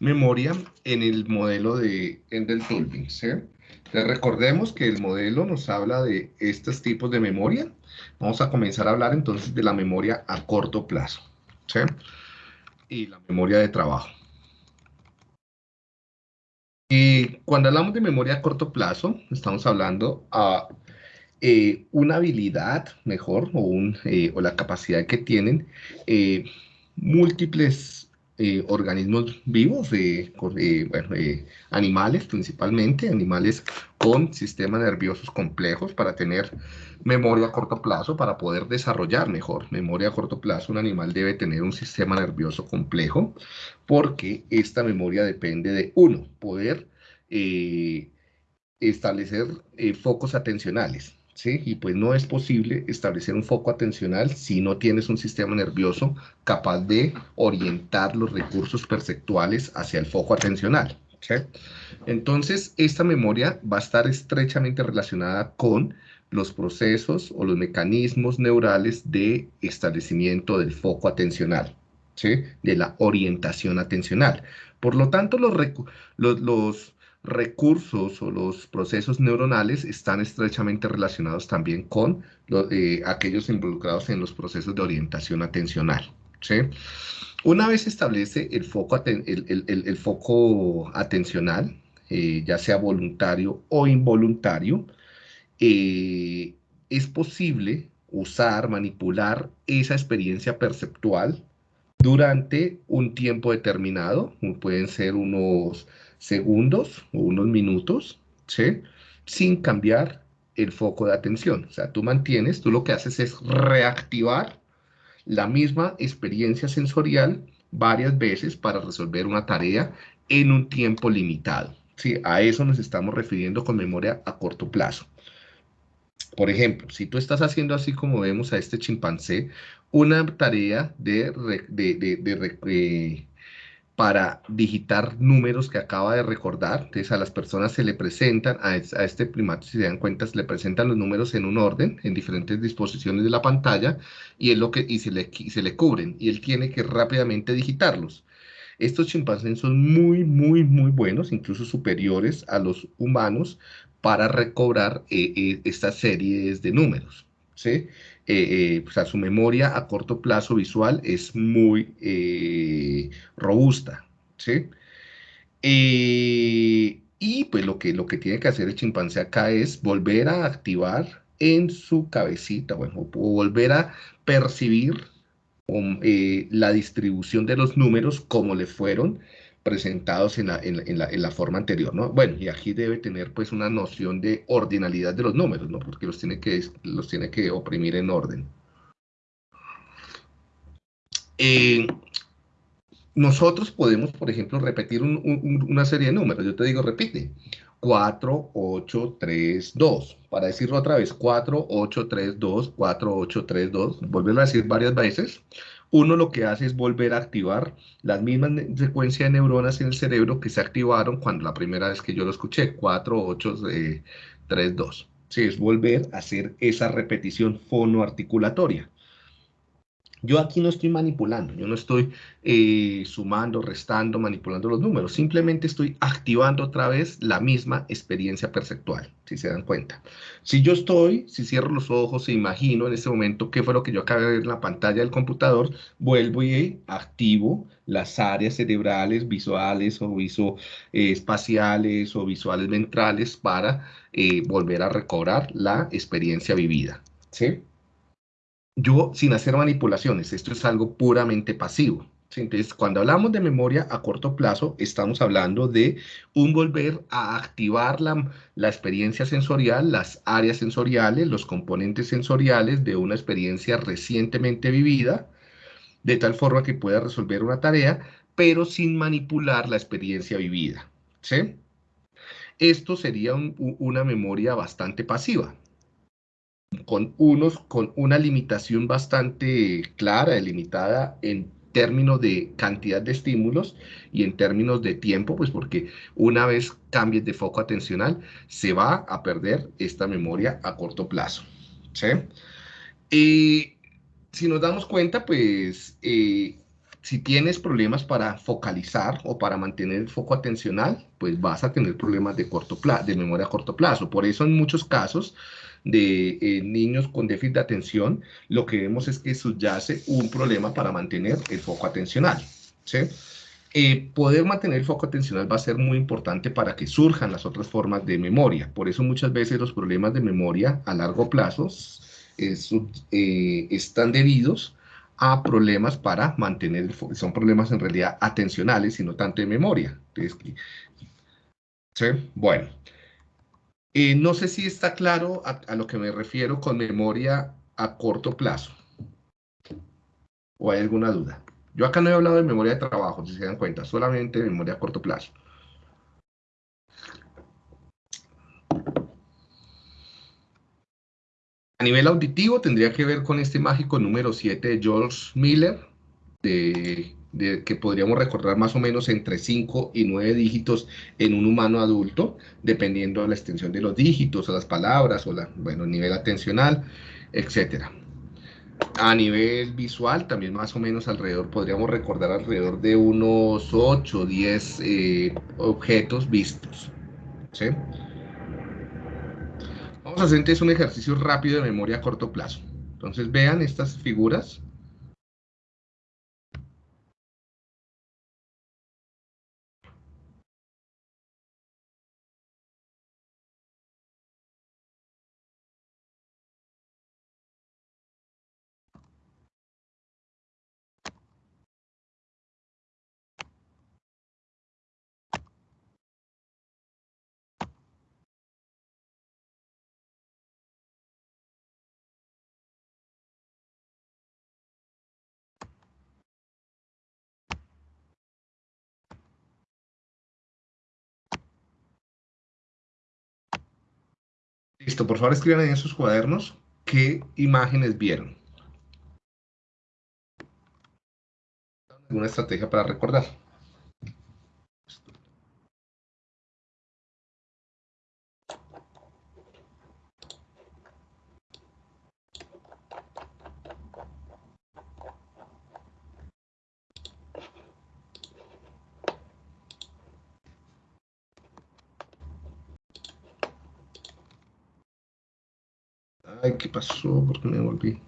memoria en el modelo de Endel. Entonces recordemos que el modelo nos habla de estos tipos de memoria. Vamos a comenzar a hablar entonces de la memoria a corto plazo. Y la memoria de trabajo. Y cuando hablamos de memoria a corto plazo, estamos hablando a eh, una habilidad mejor o, un, eh, o, la capacidad que tienen eh, múltiples organismos vivos, bueno, animales principalmente, animales con sistemas nerviosos complejos para tener memoria a corto plazo, para poder desarrollar mejor memoria a corto plazo, un animal debe tener un sistema nervioso complejo porque esta memoria depende de, uno, poder establecer focos atencionales, y pues no es posible establecer un foco atencional si no tienes un sistema nervioso capaz de orientar los recursos perceptuales hacia el foco atencional. Entonces, esta memoria va a estar estrechamente relacionada con los procesos o los mecanismos neurales de establecimiento del foco atencional, de la orientación atencional. Por lo tanto, los, los recursos o los procesos neuronales están estrechamente relacionados también con eh, aquellos involucrados en los procesos de orientación atencional. Una vez establece el foco, el, foco atencional, eh, ya sea voluntario o involuntario, eh, es posible usar, manipular esa experiencia perceptual durante un tiempo determinado, pueden ser unos segundos o unos minutos, ¿sí? Sin cambiar el foco de atención. O sea, tú mantienes, tú lo que haces es reactivar la misma experiencia sensorial varias veces para resolver una tarea en un tiempo limitado. ¿sí? A eso nos estamos refiriendo con memoria a corto plazo. Por ejemplo, si tú estás haciendo así como vemos a este chimpancé, una tarea de, de, eh, para digitar números que acaba de recordar. Entonces a las personas se le presentan, a, este primate, si se dan cuenta, se le presentan los números en un orden, en diferentes disposiciones de la pantalla, y, lo que, y se, le, se le cubren, y él tiene que rápidamente digitarlos. Estos chimpancés son muy, muy, muy buenos, incluso superiores a los humanos, para recobrar eh, eh, estas series de números. ¿sí? Eh, eh, su memoria a corto plazo visual es muy eh, robusta, ¿sí? y pues lo que, lo que tiene que hacer el chimpancé acá es volver a activar en su cabecita, bueno, o volver a percibir um, la distribución de los números como le fueron presentados en la, en, la, en la, forma anterior, ¿no? Bueno, y aquí debe tener pues una noción de ordinalidad de los números, ¿no? Porque los tiene que, los tiene que oprimir en orden. Eh, nosotros podemos, por ejemplo, repetir una serie de números. Yo te digo, repite. 4, 8, 3, 2. Para decirlo otra vez, 4, 8, 3, 2, 4, 8, 3, 2. Volverlo a decir varias veces uno lo que hace es volver a activar las mismas secuencias de neuronas en el cerebro que se activaron cuando la primera vez que yo lo escuché, 4, 8, 3, 2. Sí, es volver a hacer esa repetición fonoarticulatoria. Yo aquí no estoy manipulando, yo no estoy eh, sumando, restando, manipulando los números, simplemente estoy activando otra vez la misma experiencia perceptual, si se dan cuenta. Si yo estoy, si cierro los ojos e imagino en ese momento qué fue lo que yo acabé de ver en la pantalla del computador, vuelvo y activo las áreas cerebrales visuales o viso, eh, espaciales o visuales ventrales para eh, volver a recobrar la experiencia vivida. ¿Sí? Yo sin hacer manipulaciones, esto es algo puramente pasivo. Entonces, cuando hablamos de memoria a corto plazo, estamos hablando de un volver a activar la, la, experiencia sensorial, las áreas sensoriales, los componentes sensoriales de una experiencia recientemente vivida, de tal forma que pueda resolver una tarea, pero sin manipular la experiencia vivida. ¿sí? Esto sería una memoria bastante pasiva con, unos, con una limitación bastante clara, delimitada en términos de cantidad de estímulos y en términos de tiempo, pues porque una vez cambies de foco atencional, se va a perder esta memoria a corto plazo. ¿sí? Y si nos damos cuenta, pues eh, Si tienes problemas para focalizar o para mantener el foco atencional, pues vas a tener problemas de, corto plazo, de memoria a corto plazo. Por eso en muchos casos de eh, niños con déficit de atención, lo que vemos es que subyace un problema para mantener el foco atencional. ¿sí? Eh, poder mantener el foco atencional va a ser muy importante para que surjan las otras formas de memoria. Por eso muchas veces los problemas de memoria a largo plazo eh, están debidos a problemas para mantener, son problemas en realidad atencionales y no tanto de memoria. ¿sí? Bueno, eh, no sé si está claro a, lo que me refiero con memoria a corto plazo. ¿O hay alguna duda? Yo acá no he hablado de memoria de trabajo, si se dan cuenta, solamente memoria a corto plazo. A nivel auditivo tendría que ver con este mágico número 7 de George Miller, de que podríamos recordar más o menos entre 5 y 9 dígitos en un humano adulto, dependiendo de la extensión de los dígitos, o las palabras, o la, bueno, nivel atencional, etc. A nivel visual, también más o menos alrededor, podríamos recordar alrededor de unos 8 o 10 eh, objetos vistos. Vamos a hacer entonces un ejercicio rápido de memoria a corto plazo. Entonces vean estas figuras. Listo, por favor escriban en sus cuadernos qué imágenes vieron. ¿Alguna estrategia para recordar? Ay, ¿qué pasó? ¿Por qué me volví?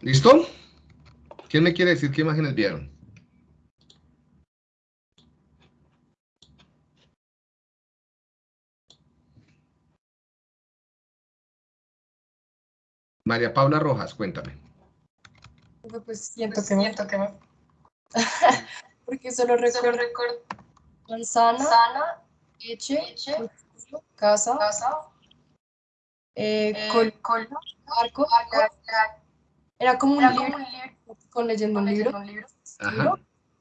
¿Listo? ¿Quién me quiere decir qué imágenes vieron? María Paula Rojas, cuéntame. Pues siento que, siento que Porque solo recuerdo, manzana, leche, casa, casa eh, eh col, arco, era como un, libro, con leyendo un libro,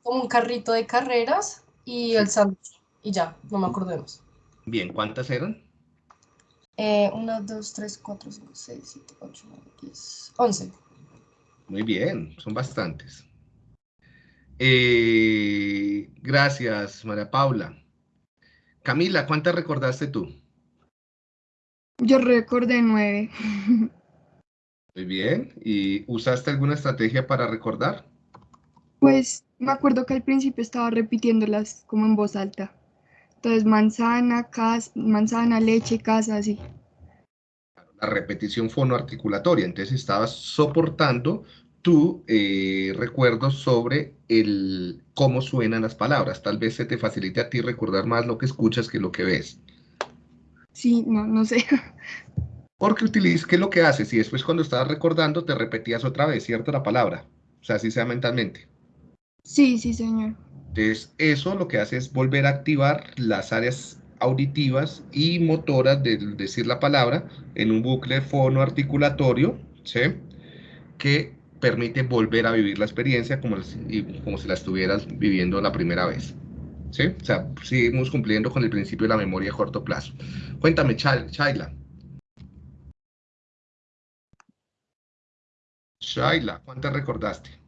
como un carrito de carreras y el sándwich, y ya, no me acordemos. Bien, ¿cuántas eran? Eh, 1, 2, 3, 4, 5, 6, 7, 8, 9, 10, 11. Muy bien, son bastantes. Eh, gracias, María Paula. Camila, ¿cuántas recordaste tú? Yo recordé nueve. Muy bien. ¿Y usaste alguna estrategia para recordar? Pues me acuerdo que al principio estaba repitiéndolas como en voz alta. Entonces, manzana, casa, manzana, leche, casa, así. La repetición fonoarticulatoria. Entonces, estabas soportando tu eh, recuerdo sobre el cómo suenan las palabras. Tal vez se te facilite a ti recordar más lo que escuchas que lo que ves. Sí, no, no sé. Porque utilizas, ¿qué es lo que haces? Y después cuando estabas recordando te repetías otra vez, ¿cierto? La palabra. O sea, así sea mentalmente. Sí, sí, señor. Entonces, eso lo que hace es volver a activar las áreas auditivas y motoras de decir la palabra en un bucle fonoarticulatorio, ¿sí? Que permite volver a vivir la experiencia como, como si la estuvieras viviendo la primera vez. ¿Sí? O sea, seguimos cumpliendo con el principio de la memoria a corto plazo. Cuéntame, Shaila. Shaila, ¿cuántas recordaste?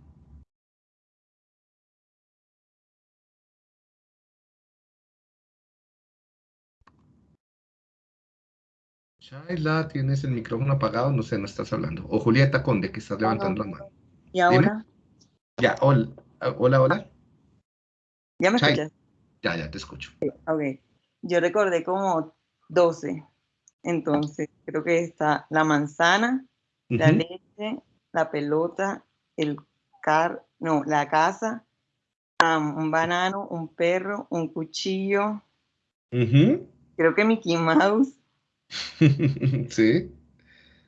Chayla, tienes el micrófono apagado, no sé, no estás hablando. O Julieta Conde, que estás levantando la mano. ¿Y ahora? Ya, hola, hola, hola. ¿Ya me escuchas? Ya, ya te escucho. Ok. Yo recordé como 12. Entonces, creo que está la manzana, la leche, la pelota, el car, no, la casa, un banano, un perro, un cuchillo. Creo que Mickey Mouse. sí.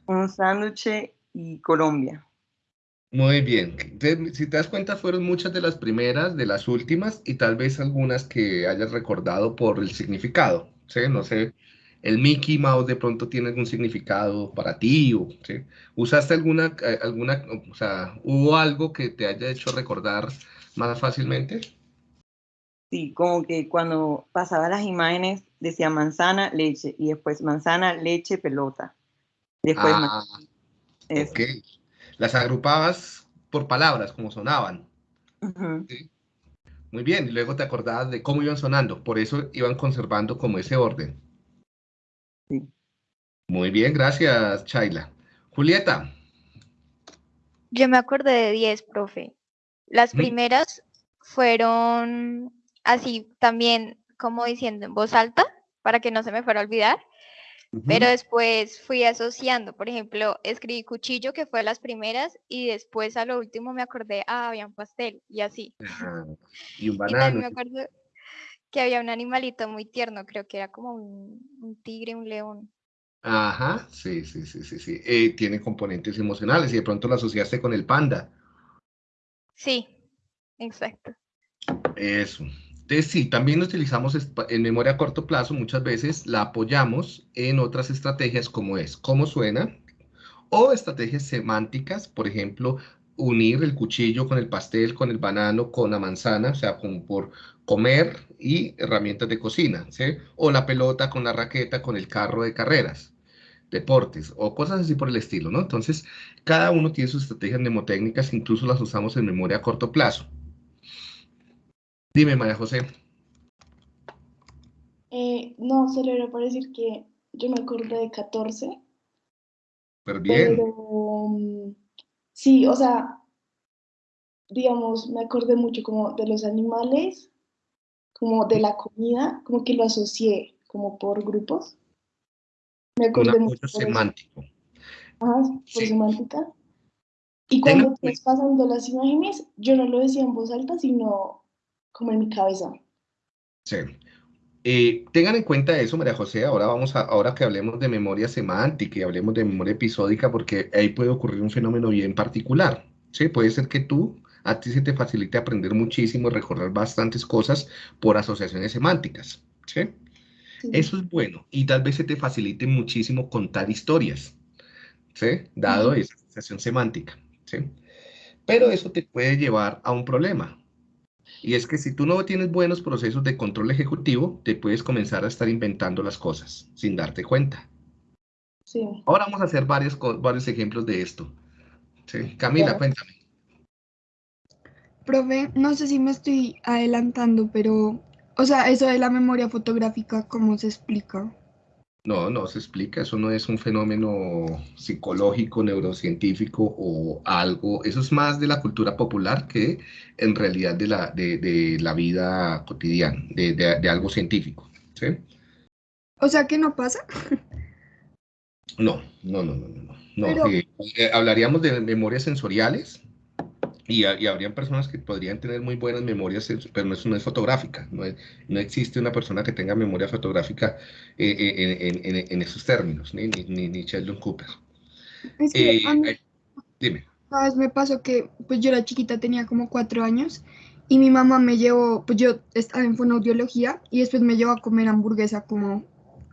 Un sándwich y Colombia. Muy bien. Si te das cuenta, fueron muchas de las primeras, de las últimas, y tal vez algunas que hayas recordado por el significado. ¿sí? No sé, el Mickey Mouse de pronto tiene algún significado para ti, o, ¿sí? ¿Usaste alguna, eh, alguna, o sea, hubo algo que te haya hecho recordar más fácilmente? Sí, como que cuando pasaba las imágenes decía manzana, leche, y después manzana, leche, pelota. Después ah, ok. Las agrupabas por palabras, como sonaban. Muy bien, y luego te acordabas de cómo iban sonando, por eso iban conservando como ese orden. Sí. Muy bien, gracias, Chayla. Julieta. Yo me acordé de 10, profe. Las primeras fueron así también como diciendo en voz alta para que no se me fuera a olvidar. Pero después fui asociando, por ejemplo, escribí cuchillo, que fue las primeras, y después a lo último me acordé, ah, había un pastel, y así. Y un banano. Y me acuerdo que había un animalito muy tierno, creo que era como un, tigre, un león. Ajá, sí, sí, sí, sí, sí. Eh, tiene componentes emocionales y de pronto lo asociaste con el panda. Sí, exacto. Eso. Entonces, sí, también utilizamos en memoria a corto plazo, muchas veces la apoyamos en otras estrategias como es cómo suena o estrategias semánticas, por ejemplo, unir el cuchillo con el pastel, con el banano, con la manzana, o sea, como por comer y herramientas de cocina, ¿sí? O la pelota con la raqueta, con el carro de carreras, deportes o cosas así por el estilo, ¿no? Entonces, cada uno tiene sus estrategias mnemotécnicas, incluso las usamos en memoria a corto plazo. Dime, María José. Eh, no, solo era para decir que yo me acordé de 14. Pero bien. Pero, mm, sí, o sea, digamos, me acordé mucho como de los animales, como de la comida, como que lo asocié como por grupos. Me acordé mucho semántico. Ajá, por semántica. Y cuando estás pasando las imágenes, yo no lo decía en voz alta, sino como en mi cabeza. Sí. Eh, tengan en cuenta eso, María José, ahora vamos a, ahora que hablemos de memoria semántica y hablemos de memoria episódica, porque ahí puede ocurrir un fenómeno bien particular. ¿sí? Puede ser que tú, a ti se te facilite aprender muchísimo, recorrer bastantes cosas por asociaciones semánticas. ¿sí? Eso es bueno y tal vez se te facilite muchísimo contar historias, ¿sí? dado esa asociación semántica. ¿sí? Pero eso te puede llevar a un problema, y es que si tú no tienes buenos procesos de control ejecutivo, te puedes comenzar a estar inventando las cosas sin darte cuenta. Sí. Ahora vamos a hacer varios, varios ejemplos de esto. Camila, cuéntame. Profe, no sé si me estoy adelantando, pero, o sea, eso de la memoria fotográfica, ¿cómo se explica? No, no se explica, eso no es un fenómeno psicológico, neurocientífico o algo, eso es más de la cultura popular que en realidad de la, de, la vida cotidiana, de, algo científico. ¿sí? O sea que no pasa. No, no, no, no, no. no. Eh, eh, hablaríamos de memorias sensoriales, y, habrían personas que podrían tener muy buenas memorias, pero eso no es fotográfica. No, no existe una persona que tenga memoria fotográfica eh, eh, en, esos términos, ni, ni, ni Sheldon Cooper. Eh, dime. Una vez me pasó que pues yo era chiquita, tenía como cuatro años, y mi mamá me llevó, pues yo estaba en fonoaudiología, y después me llevó a comer hamburguesa como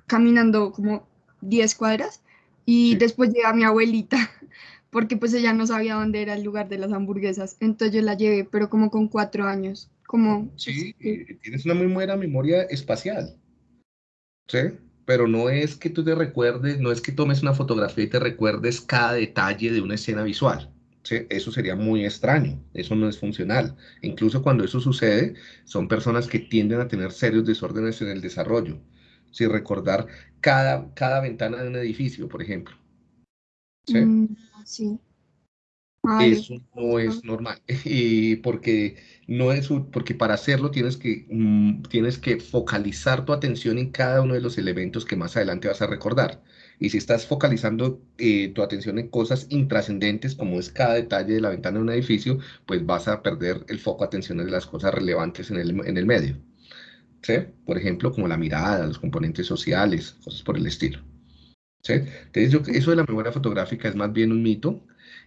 caminando como 10 cuadras, y después llega mi abuelita porque pues ella no sabía dónde era el lugar de las hamburguesas, entonces yo la llevé, pero como con cuatro años, como... Sí, tienes una muy buena memoria espacial, ¿sí? Pero no es que tú te recuerdes, no es que tomes una fotografía y te recuerdes cada detalle de una escena visual. ¿sí? Eso sería muy extraño, eso no es funcional. Incluso cuando eso sucede, son personas que tienden a tener serios desórdenes en el desarrollo. si recordar cada, cada ventana de un edificio, por ejemplo. ¿Sí? Mm, Eso no es normal, y porque, no es, porque para hacerlo tienes que, mm, tienes que focalizar tu atención en cada uno de los elementos que más adelante vas a recordar. Y si estás focalizando eh, tu atención en cosas intrascendentes, como es cada detalle de la ventana de un edificio, pues vas a perder el foco atencional de las cosas relevantes en el, en el medio. ¿Sí? Por ejemplo, como la mirada, los componentes sociales, cosas por el estilo. ¿Sí? Entonces, yo, eso de la memoria fotográfica es más bien un mito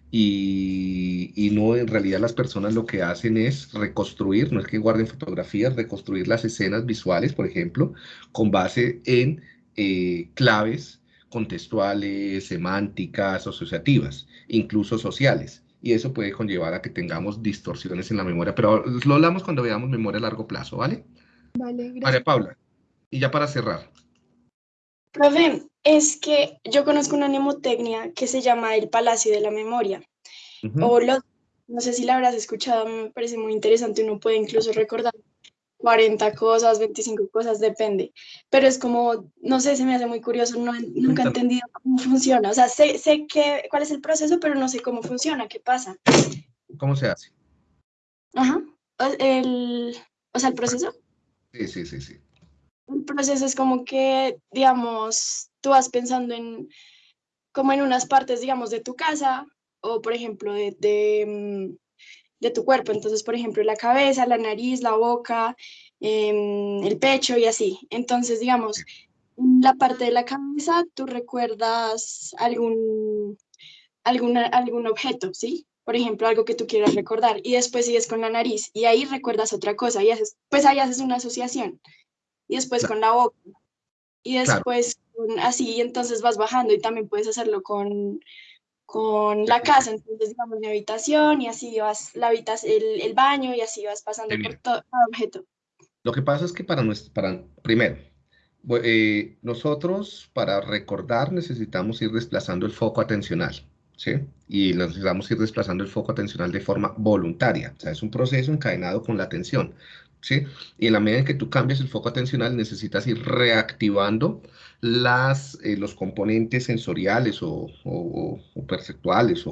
y, y, no, en realidad las personas lo que hacen es reconstruir, no es que guarden fotografías, reconstruir las escenas visuales, por ejemplo, con base en eh, claves contextuales, semánticas, asociativas, incluso sociales. Y eso puede conllevar a que tengamos distorsiones en la memoria, pero lo hablamos cuando veamos memoria a largo plazo, ¿vale? Vale, gracias. María Paula, y ya para cerrar. Profe, es que yo conozco una mnemotecnia que se llama el Palacio de la Memoria. O no sé si la habrás escuchado, me parece muy interesante, uno puede incluso recordar 40 cosas, 25 cosas, depende. Pero es como, no sé, se me hace muy curioso, no, nunca he entendido cómo funciona. O sea, sé, sé que, cuál es el proceso, pero no sé cómo funciona, qué pasa. ¿Cómo se hace? Ajá. El, o sea, el proceso. Sí, sí, sí, sí. El proceso es como que, digamos, tú vas pensando en, como en unas partes, digamos, de tu casa, o por ejemplo, de, de mm, de tu cuerpo. Entonces, por ejemplo, la cabeza, la nariz, la boca, em, el pecho y así. Entonces, digamos, la parte de la cabeza, tú recuerdas algún, alguna, algún objeto, ¿sí? Por ejemplo, algo que tú quieras recordar. Y después sigues con la nariz y ahí recuerdas otra cosa y haces, pues ahí haces una asociación. Y después con la boca. Y después así, entonces vas bajando y también puedes hacerlo con con la casa, entonces digamos mi habitación y así vas, la habitas, el, el baño y así vas pasando por todo objeto. Lo que pasa es que para, nuestro, para primero, eh, nosotros para recordar necesitamos ir desplazando el foco atencional, ¿sí? Y necesitamos ir desplazando el foco atencional de forma voluntaria, o sea, es un proceso encadenado con la atención, ¿sí? Y en la medida en que tú cambias el foco atencional necesitas ir reactivando las, eh, los componentes sensoriales o, perceptuales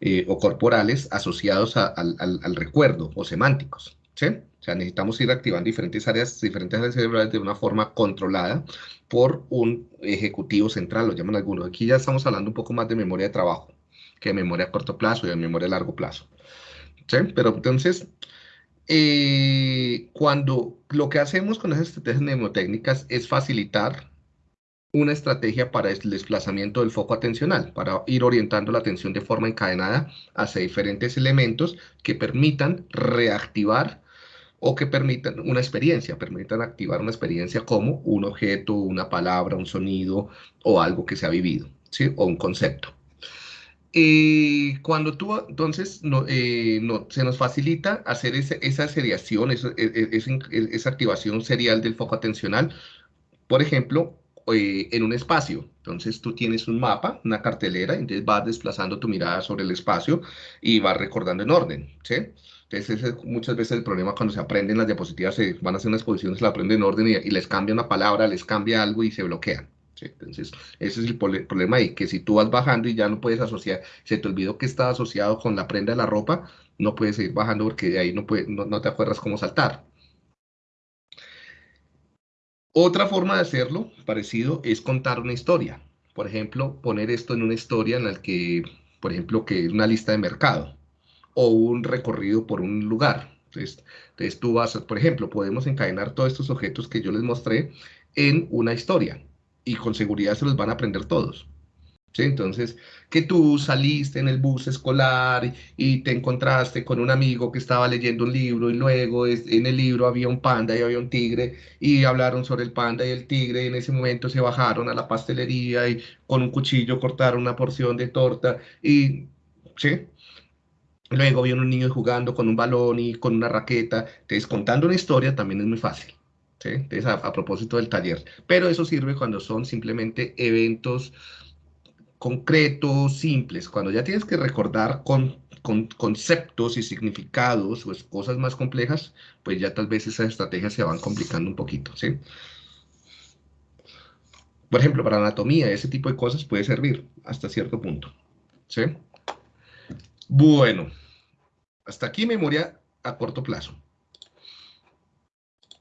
eh, o, corporales asociados al, recuerdo o semánticos. ¿sí? O sea, necesitamos ir activando diferentes áreas, diferentes áreas cerebrales de una forma controlada por un ejecutivo central, lo llaman algunos. Aquí ya estamos hablando un poco más de memoria de trabajo que de memoria a corto plazo y de memoria a largo plazo. ¿Sí? Pero entonces, eh, cuando lo que hacemos con esas estrategias mnemotécnicas es facilitar una estrategia para el desplazamiento del foco atencional, para ir orientando la atención de forma encadenada hacia diferentes elementos que permitan reactivar o que permitan una experiencia, permitan activar una experiencia como un objeto, una palabra, un sonido o algo que se ha vivido, ¿sí? o un concepto. Y cuando tú, entonces, no, eh, no, se nos facilita hacer esa seriación, esa, e, e, esa activación serial del foco atencional, por ejemplo, eh, en un espacio. Entonces tú tienes un mapa, una cartelera, entonces vas desplazando tu mirada sobre el espacio y vas recordando en orden, ¿sí? Entonces ese es muchas veces el problema cuando se aprenden las diapositivas, se van a hacer una exposición, se la aprenden en orden y, les cambia una palabra, les cambia algo y se bloquean. Entonces ese es el problema ahí, que si tú vas bajando y ya no puedes asociar, se te olvidó que está asociado con la prenda de la ropa, no puedes seguir bajando porque de ahí no, puede, no te acuerdas cómo saltar. Otra forma de hacerlo, parecido, es contar una historia. Por ejemplo, poner esto en una historia en la que, por ejemplo, que es una lista de mercado o un recorrido por un lugar. Entonces, entonces tú vas, por ejemplo, podemos encadenar todos estos objetos que yo les mostré en una historia y con seguridad se los van a aprender todos. Entonces, que tú saliste en el bus escolar y te encontraste con un amigo que estaba leyendo un libro y luego en el libro había un panda y había un tigre y hablaron sobre el panda y el tigre y en ese momento se bajaron a la pastelería y con un cuchillo cortaron una porción de torta y, ¿sí? Luego vieron un niño jugando con un balón y con una raqueta. Entonces, contando una historia también es muy fácil. ¿Sí? Entonces, a propósito del taller. Pero eso sirve cuando son simplemente eventos concretos, simples. Cuando ya tienes que recordar con, conceptos y significados o cosas más complejas, pues ya tal vez esas estrategias se van complicando un poquito, ¿sí? por ejemplo, para anatomía, ese tipo de cosas puede servir hasta cierto punto. ¿Sí? Bueno, hasta aquí memoria a corto plazo.